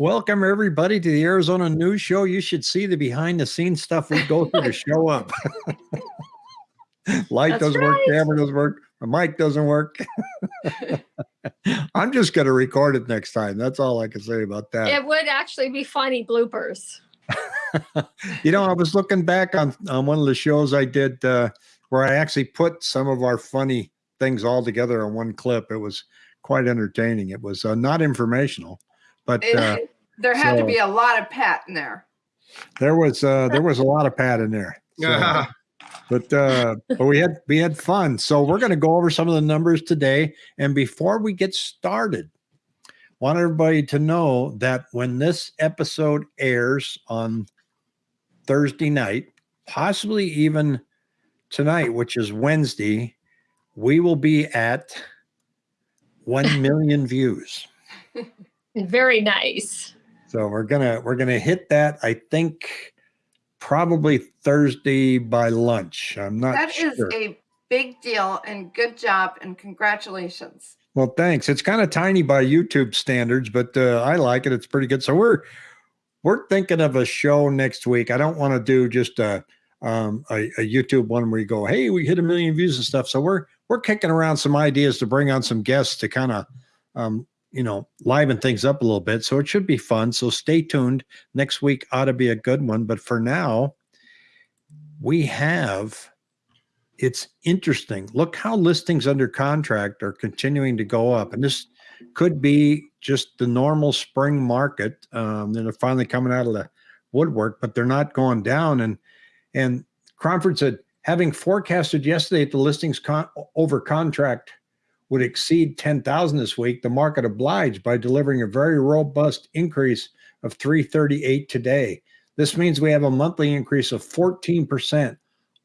Welcome everybody to the Arizona News Show. You should see the behind the scenes stuff we go through to show up. Light That's doesn't right. work, camera doesn't work, the mic doesn't work. I'm just going to record it next time. That's all I can say about that. It would actually be funny bloopers. you know, I was looking back on, on one of the shows I did uh, where I actually put some of our funny things all together in one clip. It was quite entertaining. It was uh, not informational, but uh, there had so, to be a lot of Pat in there. There was uh, there was a lot of Pat in there. So, but uh, but we had we had fun. So we're going to go over some of the numbers today. And before we get started, want everybody to know that when this episode airs on Thursday night, possibly even tonight, which is Wednesday, we will be at 1 million views. Very nice. So we're gonna we're gonna hit that. I think probably Thursday by lunch. I'm not. That sure. is a big deal, and good job, and congratulations. Well, thanks. It's kind of tiny by YouTube standards, but uh, I like it. It's pretty good. So we're we're thinking of a show next week. I don't want to do just a, um, a, a YouTube one where you go, "Hey, we hit a million views and stuff." So we're we're kicking around some ideas to bring on some guests to kind of um, you know, liven things up a little bit. So it should be fun. So stay tuned. Next week ought to be a good one. But for now, we have it's interesting. Look how listings under contract are continuing to go up. And this could be just the normal spring market. Um, they're finally coming out of the woodwork, but they're not going down. And and Cromford said, having forecasted yesterday that the listings con over contract would exceed 10,000 this week, the market obliged by delivering a very robust increase of 338 today. This means we have a monthly increase of 14%,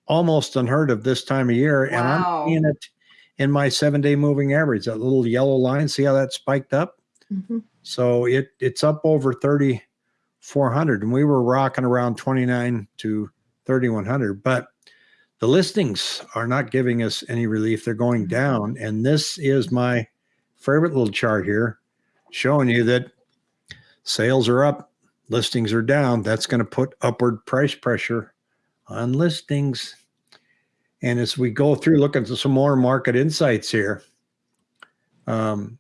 almost unheard of this time of year. Wow. And I'm seeing it in my seven day moving average, that little yellow line. See how that spiked up? Mm -hmm. So it it's up over 3,400 and we were rocking around 29 to 3,100. But the listings are not giving us any relief. They're going mm-hmm. down. And this is my favorite little chart here showing you that sales are up, listings are down. That's going to put upward price pressure on listings. And as we go through, look at some more market insights here. Um,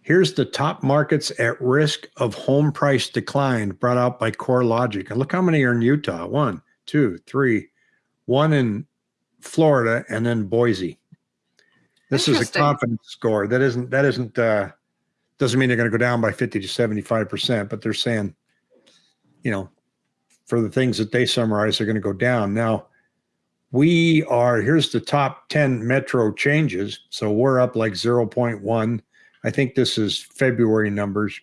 here's the top markets at risk of home price decline brought out by CoreLogic. And look how many are in Utah. One, two, three, one in Florida, and then Boise. This is a confidence score. That isn't that isn't uh doesn't mean they're going to go down by 50 to 75 percent, but they're saying, you know, for the things that they summarize, they're going to go down. Now, we are here's the top 10 metro changes. So we're up like 0.1. I think this is February numbers.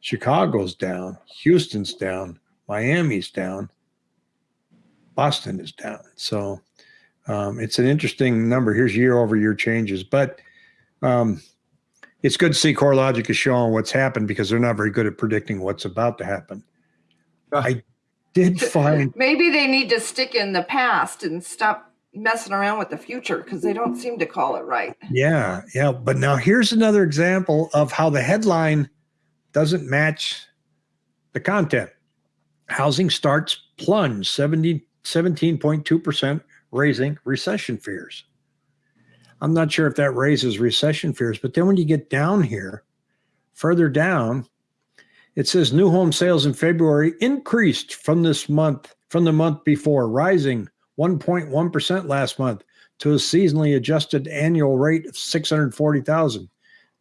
Chicago's down, Houston's down, Miami's down. Boston is down. So um, it's an interesting number. Here's year over year changes, but um, it's good to see CoreLogic is showing what's happened because they're not very good at predicting what's about to happen. I did find maybe they need to stick in the past and stop messing around with the future because they don't seem to call it right. Yeah, yeah. But now here's another example of how the headline doesn't match the content. Housing starts plunge 70 17.2% raising recession fears. I'm not sure if that raises recession fears, but then when you get down here, further down, it says new home sales in February increased from this month, from the month before, rising 1.1% last month to a seasonally adjusted annual rate of 640,000.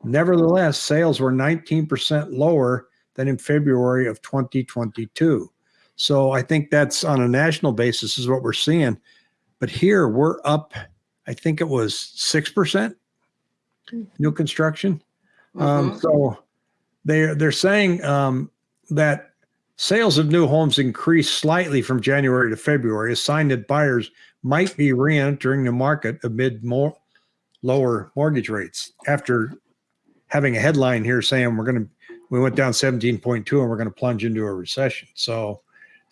Nevertheless, sales were 19% lower than in February of 2022. So I think that's on a national basis is what we're seeing. But here we're up, I think it was 6% new construction. Mm -hmm. um, mm-hmm. so they're, they're saying um, that sales of new homes increased slightly from January to February, a sign that buyers might be re-entering the market amid more lower mortgage rates after having a headline here saying we're going to, we went down 17.2 and we're going to plunge into a recession. So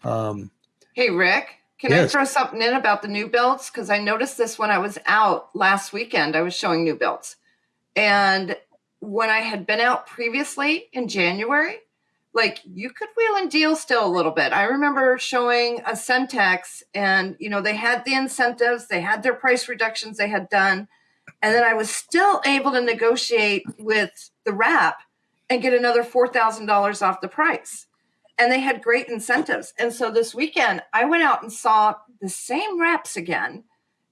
um, hey, Rick, can yes. I throw something in about the new builds? Because I noticed this when I was out last weekend. I was showing new builds. And when I had been out previously in January, like you could wheel and deal still a little bit. I remember showing a Centex and you know they had the incentives, they had their price reductions they had done, and then I was still able to negotiate with the wrap and get another $4,000 off the price. And they had great incentives. And so this weekend I went out and saw the same reps again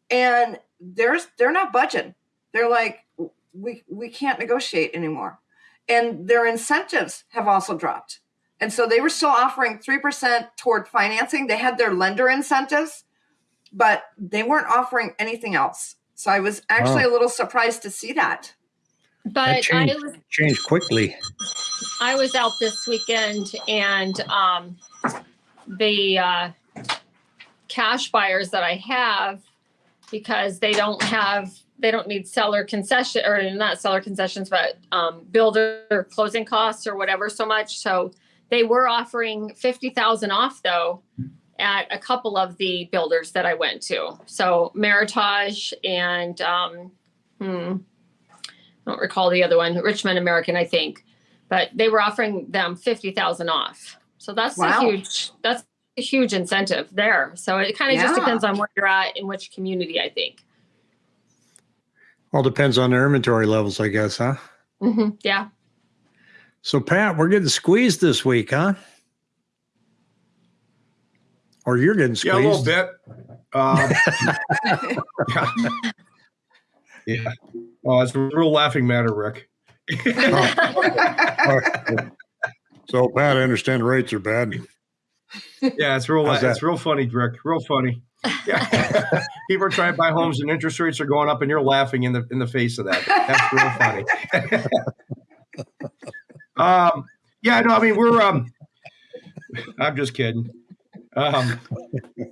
and there's they're not budging. They're like we we can't negotiate anymore and their incentives have also dropped. And so they were still offering 3% toward financing. They had their lender incentives, but they weren't offering anything else. So I was actually Wow. a little surprised to see that. But I changed, was changed quickly. I was out this weekend and um the uh cash buyers that I have because they don't have they don't need seller concession or not seller concessions but um builder closing costs or whatever so much so they were offering 50,000 off though at a couple of the builders that I went to so Meritage and um hmm I don't recall the other one Richmond American I think but they were offering them 50,000 off. So that's Wow. a huge that's a huge incentive there. So it kind of just depends on where you're at in which community, I think. All depends on their inventory levels, I guess, huh? hmm Yeah. So, Pat, we're getting squeezed this week, huh? Or you're getting squeezed? Yeah, a little squeezed. bit. Um, yeah. yeah. Oh, it's a real laughing matter, Rick. so, Pat, I understand rates are bad. Yeah, it's real. How's It's that? real funny, Rick. Real funny. Yeah. People are trying to buy homes and interest rates are going up, and you're laughing in the in the face of that. That's real funny. um, yeah, no, I mean we're. Um, I'm just kidding. Um,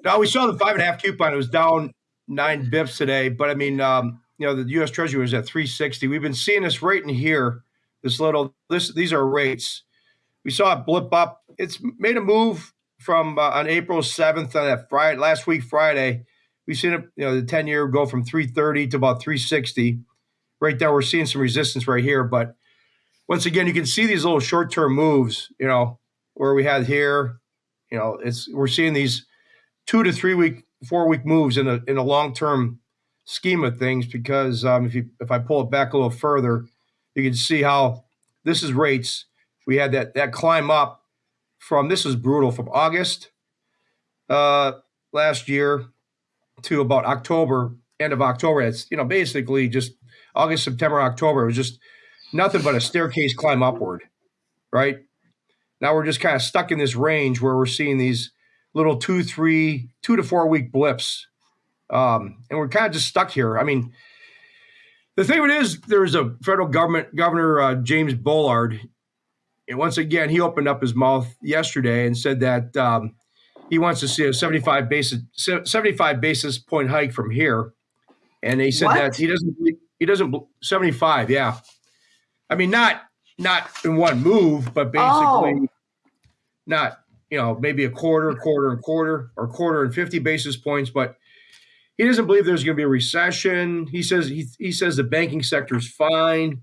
no, we saw the five and a half coupon. It was down nine bips today, but I mean, um, you know, the U.S. Treasury was at 360. We've been seeing this right in here. This little. This these are rates. We saw it blip up. It's made a move from uh, on April 7th on that Friday last week Friday. We've seen it, you know, the 10 year go from 330 to about 360. Right there, we're seeing some resistance right here. But once again, you can see these little short term moves, you know, where we had here, you know, it's we're seeing these two to three week, four week moves in a in a long term scheme of things. Because um, if you if I pull it back a little further, you can see how this is rates. We had that that climb up from this is brutal from August uh, last year to about October, end of October. It's you know basically just August, September, October. It was just nothing but a staircase climb upward, right? Now we're just kind of stuck in this range where we're seeing these little two, three, two to four week blips, um, and we're kind of just stuck here. I mean. The thing of it is, there's a federal government governor uh, James Bullard and once again, he opened up his mouth yesterday and said that um, he wants to see a 75 basis 75 basis point hike from here. And he said What? that he doesn't he doesn't 75, yeah. I mean not not in one move, but basically Oh. not, you know, maybe a quarter, quarter and quarter or quarter and 50 basis points, but he doesn't believe there's going to be a recession. He says he, he says the banking sector is fine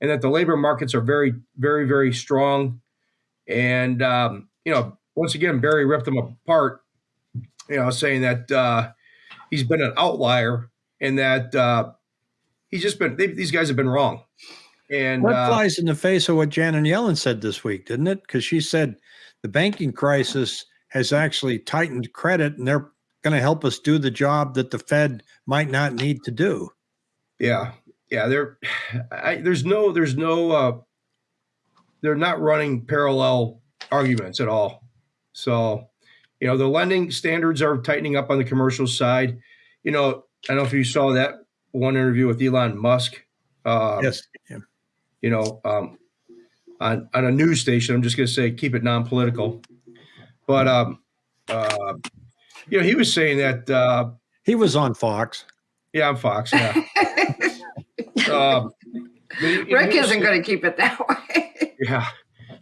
and that the labor markets are very, very, very strong. And um, you know, once again, Barry ripped them apart. You know, saying that uh, he's been an outlier and that uh, he's just been they, these guys have been wrong. And That uh, flies in the face of what Janet Yellen said this week, didn't it? Because she said the banking crisis has actually tightened credit and they're going to help us do the job that the Fed might not need to do. Yeah, yeah. There, I, there's no, there's no. Uh, they're not running parallel arguments at all. So, you know, the lending standards are tightening up on the commercial side. You know, I don't know if you saw that one interview with Elon Musk. Uh, yes. Yeah. You know, um, on on a news station. I'm just going to say keep it non-political. But um, uh, you know, he was saying that. Uh, He was on Fox. yeah, I'm Fox. Yeah. um, he- Rick he was- isn't going to keep it that way. Yeah.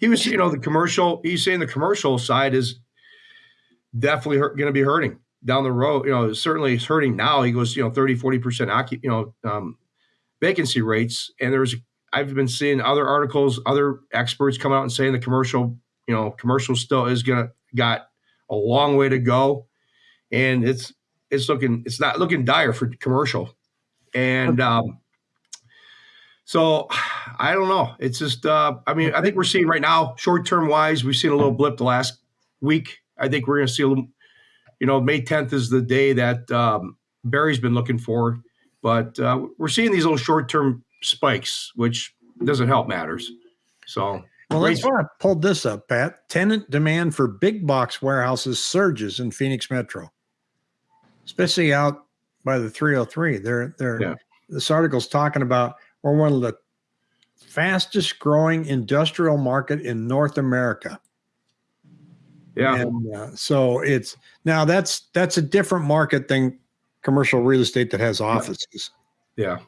He was, you know, the commercial, he's saying the commercial side is definitely going to be hurting down the road. You know, certainly it's hurting now. He goes, you know, 30, 40% occup, you know, um, vacancy rates. And there's, I've been seeing other articles, other experts come out and saying the commercial you know, commercial still is gonna got a long way to go, and it's it's looking it's not looking dire for commercial, and um, so I don't know. It's just uh, I mean I think we're seeing right now short term wise we've seen a little blip the last week. I think we're gonna see a little. You know, May 10th is the day that um, Barry's been looking for, but uh, we're seeing these little short term spikes, which doesn't help matters. So Well, that's why I pulled this up, Pat. Tenant demand for big box warehouses surges in Phoenix Metro, especially out by the 303. They're they're Yeah. this article's talking about we're one of the fastest growing industrial market in North America. yeah, And uh, so it's now that's that's a different market than commercial real estate that has offices. yeah.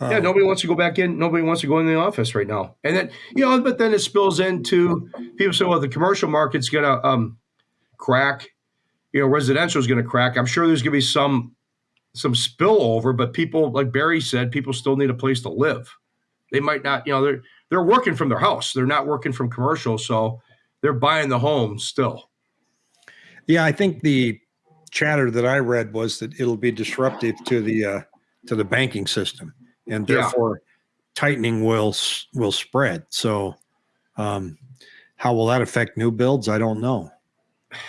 Yeah, Um, nobody wants to go back in. Nobody wants to go in the office right now. And then, you know, but then it spills into people say, well, the commercial market's going to um, crack. You know, residential is going to crack. I'm sure there's going to be some some spillover, but people, like Barry said, people still need a place to live. They might not, you know, they're they're working from their house. They're not working from commercial, so they're buying the home still. Yeah, I think the chatter that I read was that it'll be disruptive to the uh, to the banking system, and Yeah. therefore tightening will will spread. So, um, how will that affect new builds? I don't know.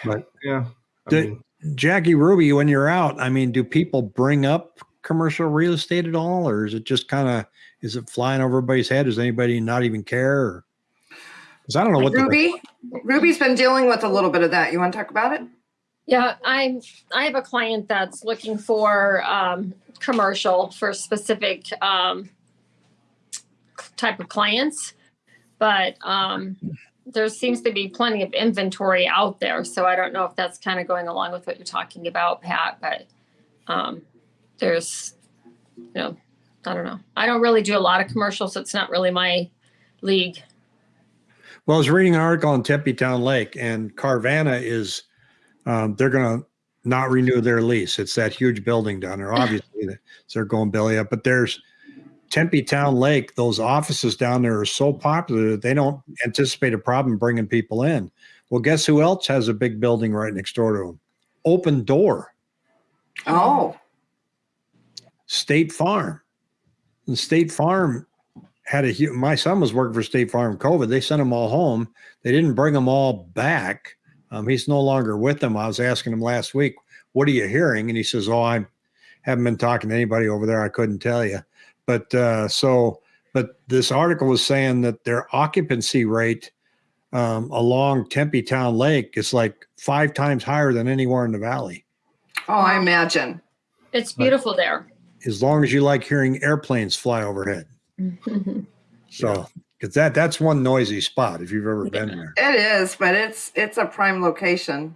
But yeah. I The- mean, Jackie Ruby, when you're out, I mean, do people bring up commercial real estate at all, or is it just kind of is it flying over everybody's head? Does anybody not even care? Because I don't know what the Ruby, Ruby's been dealing with a little bit of that. You want to talk about it? Yeah, I'm, I have a client that's looking for, um, commercial for specific, um, type of clients. But, um, there seems to be plenty of inventory out there. So I don't know if that's kind of going along with what you're talking about, Pat, but, um, there's, you know, I don't know. I don't really do a lot of commercials. so It's not really my league. Well, I was reading an article on Tempe Town Lake, and Carvana is um, they're going to not renew their lease. It's that huge building down there. Obviously, so they're going belly up. But there's Tempe Town Lake. Those offices down there are so popular that they don't anticipate a problem bringing people in. Well, guess who else has a big building right next door to them? Opendoor, Oh, State Farm. And State Farm had a huge, my son was working for State Farm COVID. They sent them all home. They didn't bring them all back. Um, he's no longer with them. I was asking him last week, what are you hearing? And he says, oh, I haven't been talking to anybody over there. I couldn't tell you. But uh, so, but this article was saying that their occupancy rate um, along Tempe Town Lake is like five times higher than anywhere in the valley. oh, I imagine. It's beautiful there. As long as you like hearing airplanes fly overhead. So, because that that's one noisy spot if you've ever been there. It is, but it's it's a prime location.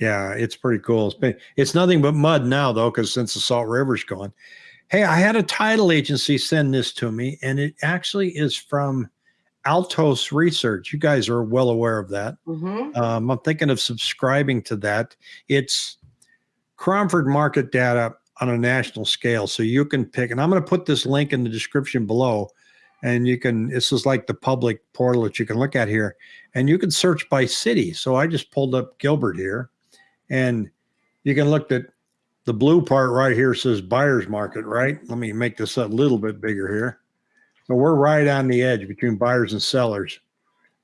Yeah, it's pretty cool. It's, been, it's nothing but mud now though, because since the Salt River's gone. Hey, I had a title agency send this to me, and it actually is from Altos Research. You guys are well aware of that. hmm Um, I'm thinking of subscribing to that. It's Cromford market data on a national scale. So you can pick, and I'm going to put this link in the description below. And you can, this is like the public portal that you can look at here, and you can search by city. So I just pulled up Gilbert here, and you can look at the blue part right here says buyer's market, right? Let me make this a little bit bigger here. So we're right on the edge between buyers and sellers.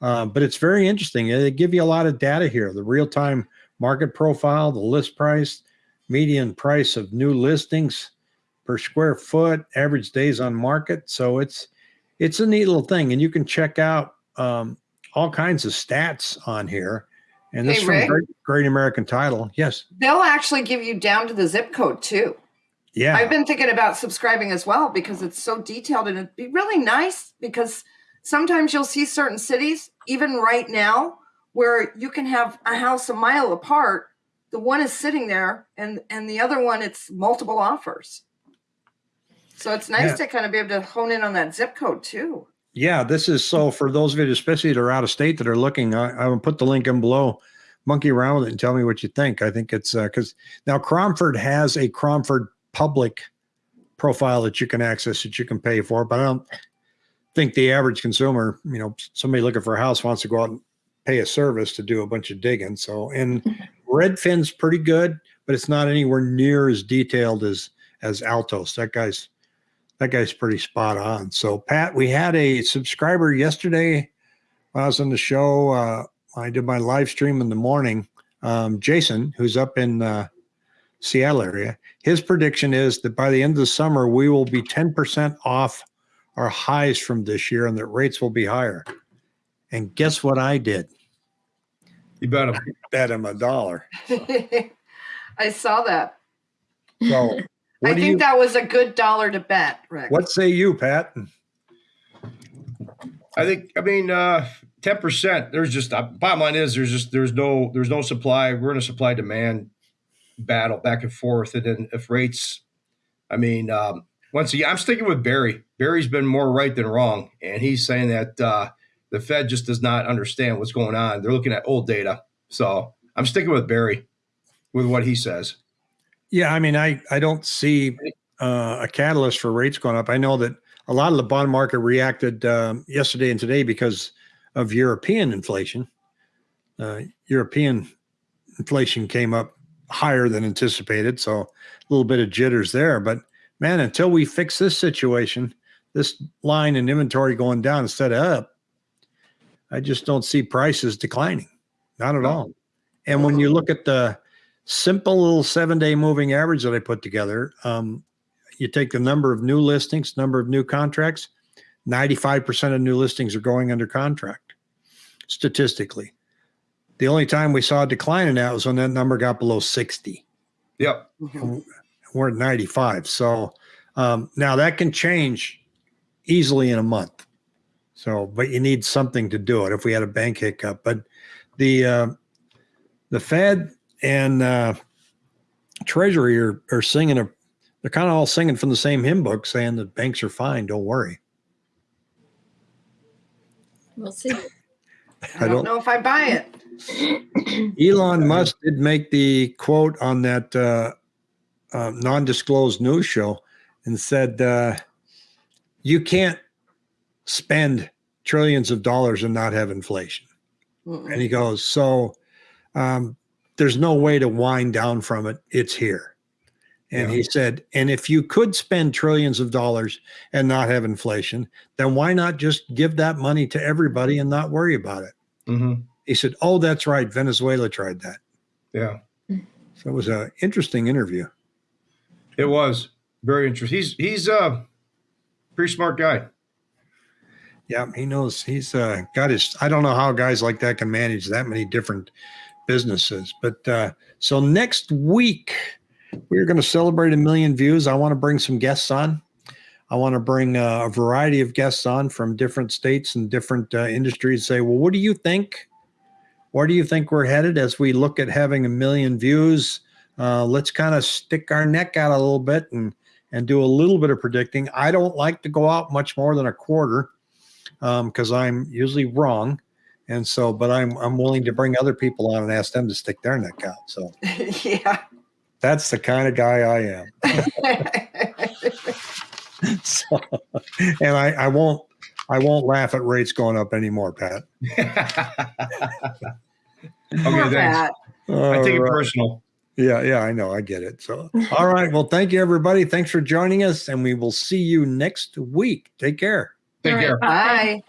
Uh, but it's very interesting. They give you a lot of data here the real time market profile, the list price, median price of new listings per square foot, average days on market. So it's it's a neat little thing, and you can check out um, all kinds of stats on here. And this Hey, is from? Great, Great American Title. Yes, They'll actually give you down to the zip code too. yeah, I've been thinking about subscribing as well because it's so detailed and it'd be really nice because sometimes you'll see certain cities, even right now, where you can have a house a mile apart. The one is sitting there and and the other one it's multiple offers. So it's nice Yeah. to kind of be able to hone in on that zip code too. Yeah, this is so for those of you, especially that are out of state that are looking. I, I will put the link in below. Monkey around with it and tell me what you think. I think it's uh, because now Cromford has a Cromford public profile that you can access that you can pay for, but I don't think the average consumer, you know, somebody looking for a house wants to go out and pay a service to do a bunch of digging. So, and mm-hmm. Redfin's pretty good, but it's not anywhere near as detailed as as Altos. That guy's that guy's pretty spot on. So, Pat, we had a subscriber yesterday. When I was on the show. Uh, I did my live stream in the morning. Um, Jason, who's up in uh, Seattle area, his prediction is that by the end of the summer we will be ten percent off our highs from this year, and that rates will be higher. And guess what I did? You bet him. Bet him a dollar. I saw that. So, I what do think you? that was a good dollar to bet, Rick. What say you, Pat? I think. I mean, uh, ten percent. There's just uh, bottom line is there's just there's no there's no supply. We're in a supply demand battle back and forth, and then if rates, I mean, um, once again, I'm sticking with Barry. Barry's been more right than wrong, and he's saying that uh, the Fed just does not understand what's going on. They're looking at old data, so I'm sticking with Barry with what he says. Yeah, I mean, I I don't see uh, a catalyst for rates going up. I know that a lot of the bond market reacted um, yesterday and today because of European inflation. Uh, European inflation came up higher than anticipated, so a little bit of jitters there. But man, until we fix this situation, this line in inventory going down instead of up, I just don't see prices declining. Not at all. And when you look at the simple little seven day moving average that I put together. Um, you take the number of new listings, number of new contracts, 95% of new listings are going under contract statistically. The only time we saw a decline in that was when that number got below 60. Yep. Mhm. We're at 95. So um, now that can change easily in a month. So, but you need something to do it if we had a bank hiccup. But the uh, the Fed and uh, Treasury are, are singing a, they're kind of all singing from the same hymn book saying that banks are fine. Don't worry. We'll see. I don't know if I buy it. Elon Musk did make the quote on that uh, uh, non-disclosed news show and said, uh, "You can't spend trillions of dollars and not have inflation." Mm-mm. And he goes, "So um, there's no way to wind down from it. It's here." And Yeah. he said, "And if you could spend trillions of dollars and not have inflation, then why not just give that money to everybody and not worry about it?" hmm He said, "Oh, that's right. Venezuela tried that." Yeah. So it was an interesting interview. It was very interesting. He's he's a pretty smart guy. Yeah, he knows he's uh, got his. I don't know how guys like that can manage that many different businesses. But uh, so next week, we're going to celebrate a million views. I want to bring some guests on. I want to bring uh, a variety of guests on from different states and different uh, industries. Say, well, what do you think? Where do you think we're headed as we look at having a million views? Uh, let's kind of stick our neck out a little bit and and do a little bit of predicting. I don't like to go out much more than a quarter because I'm usually wrong. And so, but I'm I'm willing to bring other people on and ask them to stick their neck out. So yeah. that's the kind of guy I am. So, and I, I won't I won't laugh at rates going up anymore, Pat. okay, Poor thanks. Pat. I take it All right. personal. Yeah, yeah, I know. I get it. So, all right. Well, thank you, everybody. Thanks for joining us, and we will see you next week. Take care. Take All right, care. bye. Bye.